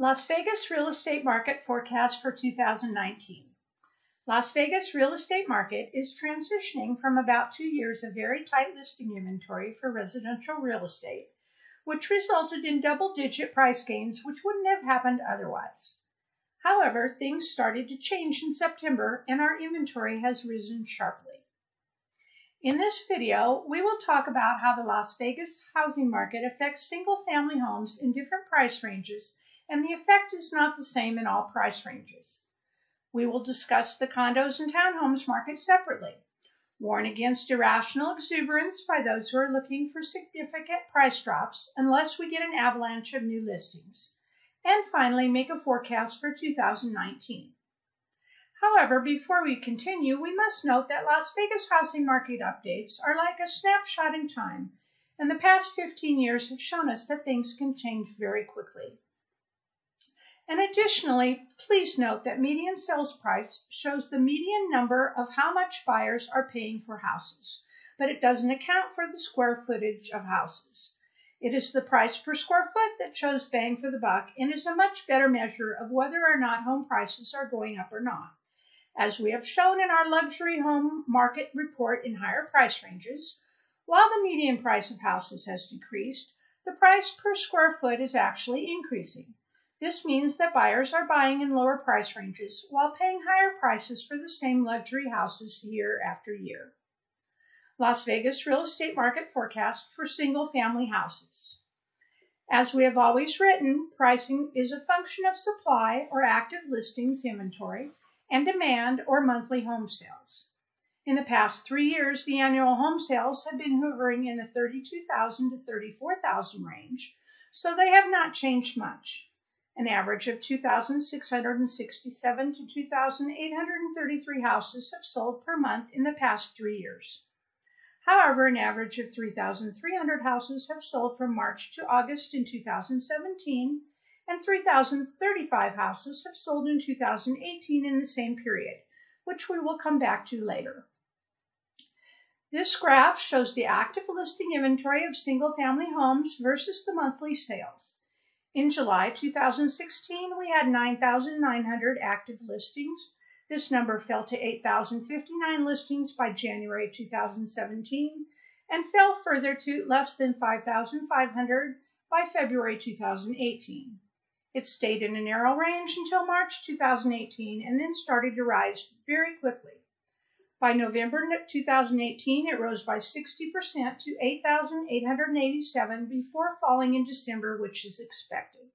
Las Vegas real estate market forecast for 2019. Las Vegas real estate market is transitioning from about two years of very tight listing inventory for residential real estate, which resulted in double digit price gains which wouldn't have happened otherwise. However, things started to change in September and our inventory has risen sharply. In this video, we will talk about how the Las Vegas housing market affects single family homes in different price ranges and the effect is not the same in all price ranges. We will discuss the condos and townhomes market separately, warn against irrational exuberance by those who are looking for significant price drops unless we get an avalanche of new listings, and finally make a forecast for 2019. However, before we continue, we must note that Las Vegas housing market updates are like a snapshot in time, and the past 15 years have shown us that things can change very quickly. And additionally, please note that median sales price shows the median number of how much buyers are paying for houses, but it doesn't account for the square footage of houses. It is the price per square foot that shows bang for the buck and is a much better measure of whether or not home prices are going up or not. As we have shown in our luxury home market report in higher price ranges, while the median price of houses has decreased, the price per square foot is actually increasing. This means that buyers are buying in lower price ranges while paying higher prices for the same luxury houses year after year. Las Vegas real estate market forecast for single family houses. As we have always written, pricing is a function of supply or active listings inventory and demand or monthly home sales. In the past three years, the annual home sales have been hovering in the 32,000 to 34,000 range, so they have not changed much an average of 2,667 to 2,833 houses have sold per month in the past three years. However, an average of 3,300 houses have sold from March to August in 2017, and 3,035 houses have sold in 2018 in the same period, which we will come back to later. This graph shows the active listing inventory of single family homes versus the monthly sales. In July 2016, we had 9,900 active listings. This number fell to 8,059 listings by January 2017 and fell further to less than 5,500 by February 2018. It stayed in a narrow range until March 2018 and then started to rise very quickly. By November 2018, it rose by 60% to 8,887 before falling in December, which is expected.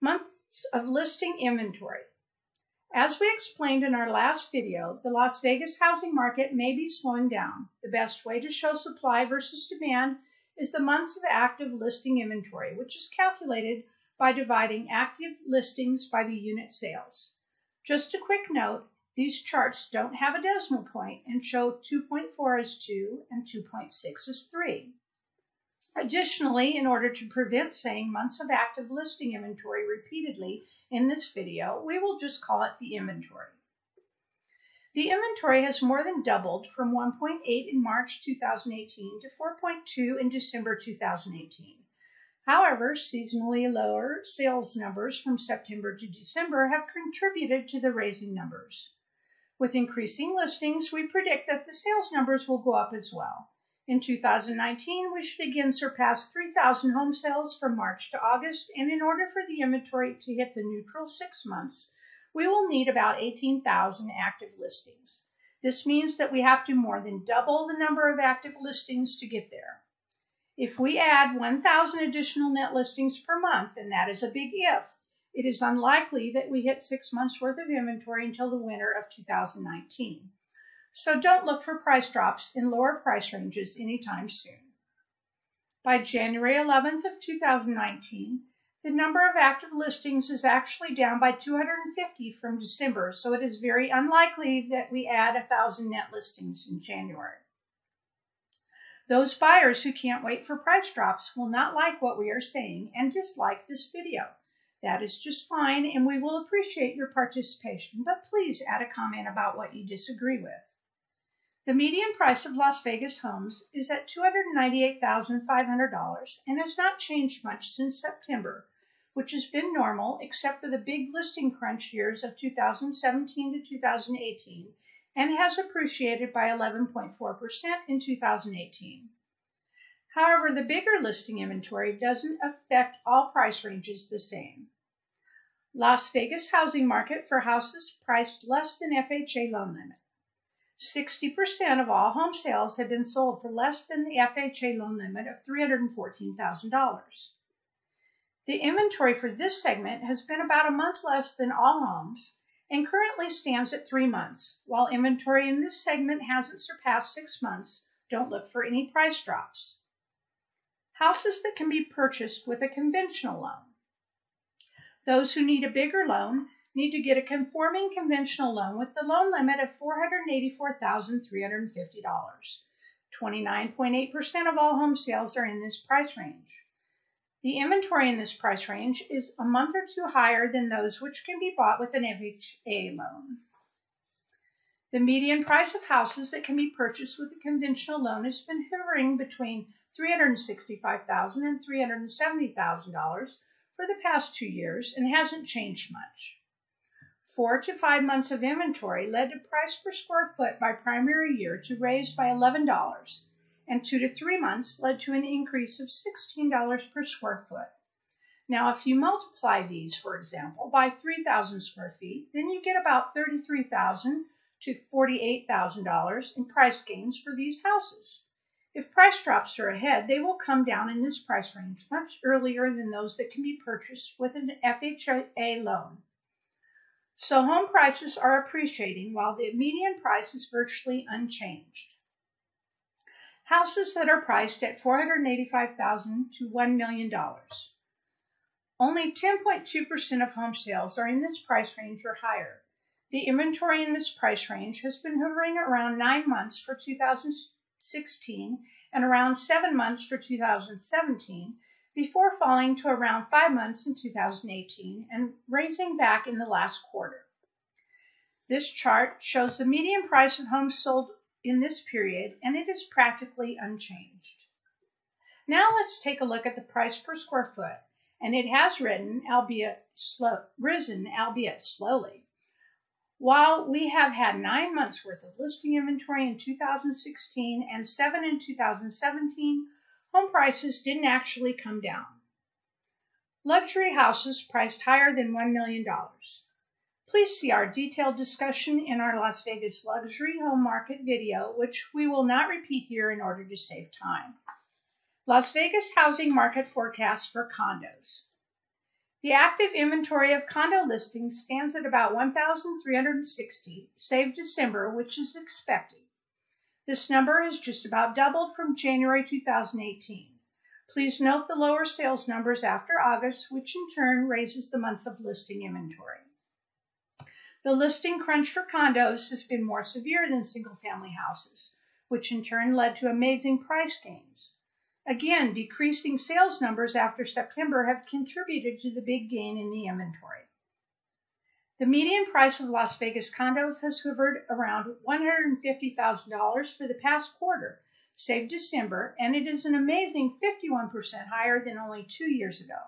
Months of listing inventory. As we explained in our last video, the Las Vegas housing market may be slowing down. The best way to show supply versus demand is the months of active listing inventory, which is calculated by dividing active listings by the unit sales. Just a quick note, these charts don't have a decimal point and show 2.4 as 2 and 2.6 as 3. Additionally, in order to prevent saying months of active listing inventory repeatedly in this video, we will just call it the inventory. The inventory has more than doubled from 1.8 in March 2018 to 4.2 in December 2018. However, seasonally lower sales numbers from September to December have contributed to the raising numbers. With increasing listings, we predict that the sales numbers will go up as well. In 2019, we should again surpass 3,000 home sales from March to August, and in order for the inventory to hit the neutral six months, we will need about 18,000 active listings. This means that we have to more than double the number of active listings to get there. If we add 1,000 additional net listings per month, and that is a big if, it is unlikely that we hit six months worth of inventory until the winter of 2019. So don't look for price drops in lower price ranges anytime soon. By January 11th of 2019, the number of active listings is actually down by 250 from December, so it is very unlikely that we add 1,000 net listings in January. Those buyers who can't wait for price drops will not like what we are saying and dislike this video. That is just fine, and we will appreciate your participation, but please add a comment about what you disagree with. The median price of Las Vegas homes is at $298,500 and has not changed much since September, which has been normal except for the big listing crunch years of 2017 to 2018 and has appreciated by 11.4% in 2018. However, the bigger listing inventory doesn't affect all price ranges the same. Las Vegas housing market for houses priced less than FHA loan limit. 60% of all home sales have been sold for less than the FHA loan limit of $314,000. The inventory for this segment has been about a month less than all homes and currently stands at three months. While inventory in this segment hasn't surpassed six months, don't look for any price drops. Houses that can be purchased with a conventional loan. Those who need a bigger loan need to get a conforming conventional loan with the loan limit of $484,350. 29.8% of all home sales are in this price range. The inventory in this price range is a month or two higher than those which can be bought with an FHA loan. The median price of houses that can be purchased with a conventional loan has been hovering between $365,000 and $370,000 for the past two years and hasn't changed much. Four to five months of inventory led to price per square foot by primary year to raise by $11 and two to three months led to an increase of $16 per square foot. Now, if you multiply these, for example, by 3,000 square feet, then you get about 33,000 to $48,000 in price gains for these houses. If price drops are ahead, they will come down in this price range much earlier than those that can be purchased with an FHA loan. So home prices are appreciating while the median price is virtually unchanged. Houses that are priced at $485,000 to $1 million. Only 10.2% of home sales are in this price range or higher. The inventory in this price range has been hovering around nine months for 2016 and around seven months for 2017 before falling to around five months in 2018 and raising back in the last quarter. This chart shows the median price of homes sold in this period, and it is practically unchanged. Now let's take a look at the price per square foot, and it has albeit slow, risen, albeit slowly. While we have had nine months worth of listing inventory in 2016 and seven in 2017, home prices didn't actually come down. Luxury houses priced higher than $1 million. Please see our detailed discussion in our Las Vegas luxury home market video, which we will not repeat here in order to save time. Las Vegas housing market forecast for condos. The active inventory of condo listings stands at about 1,360, save December, which is expected. This number has just about doubled from January 2018. Please note the lower sales numbers after August, which in turn raises the months of listing inventory. The listing crunch for condos has been more severe than single family houses, which in turn led to amazing price gains. Again, decreasing sales numbers after September have contributed to the big gain in the inventory. The median price of Las Vegas condos has hovered around $150,000 for the past quarter, save December, and it is an amazing 51% higher than only two years ago.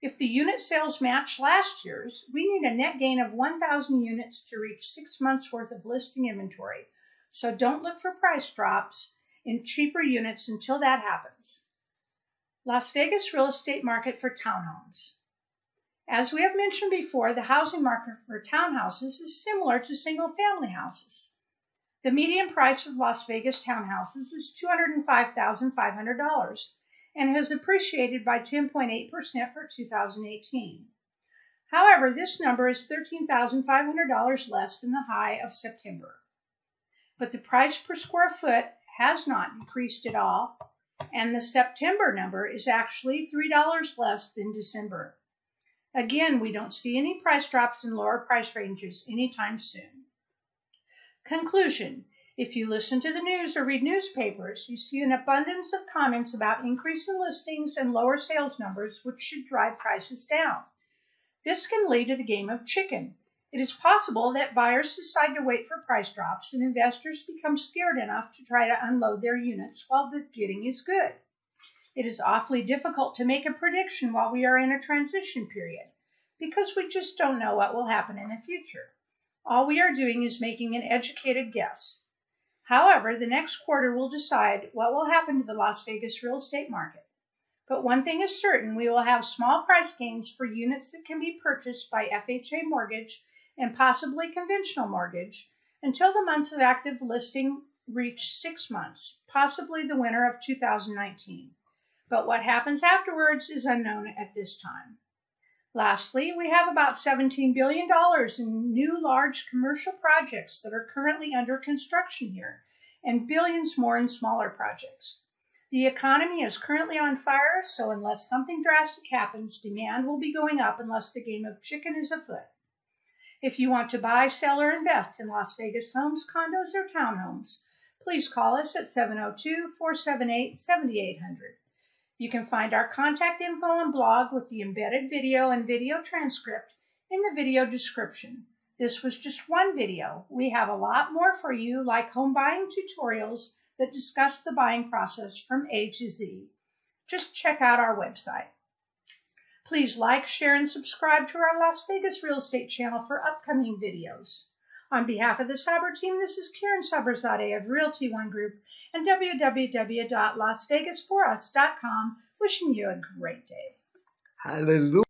If the unit sales match last year's, we need a net gain of 1,000 units to reach six months worth of listing inventory. So don't look for price drops in cheaper units until that happens. Las Vegas real estate market for townhomes. As we have mentioned before, the housing market for townhouses is similar to single family houses. The median price of Las Vegas townhouses is $205,500 and has appreciated by 10.8% for 2018. However, this number is $13,500 less than the high of September. But the price per square foot has not decreased at all, and the September number is actually $3 less than December. Again, we don't see any price drops in lower price ranges anytime soon. Conclusion if you listen to the news or read newspapers, you see an abundance of comments about increase in listings and lower sales numbers, which should drive prices down. This can lead to the game of chicken. It is possible that buyers decide to wait for price drops and investors become scared enough to try to unload their units while the getting is good. It is awfully difficult to make a prediction while we are in a transition period because we just don't know what will happen in the future. All we are doing is making an educated guess. However, the next quarter will decide what will happen to the Las Vegas real estate market. But one thing is certain, we will have small price gains for units that can be purchased by FHA mortgage and possibly conventional mortgage until the months of active listing reach six months, possibly the winter of 2019. But what happens afterwards is unknown at this time. Lastly, we have about $17 billion in new large commercial projects that are currently under construction here, and billions more in smaller projects. The economy is currently on fire, so unless something drastic happens, demand will be going up unless the game of chicken is afoot. If you want to buy, sell, or invest in Las Vegas homes, condos, or townhomes, please call us at 702 478 7800. You can find our contact info and blog with the embedded video and video transcript in the video description. This was just one video. We have a lot more for you, like home buying tutorials that discuss the buying process from A to Z. Just check out our website. Please like, share, and subscribe to our Las Vegas real estate channel for upcoming videos. On behalf of the Saber team, this is Karen Saberzadeh of Realty One Group and www.lasvegasforus.com wishing you a great day. Hallelujah.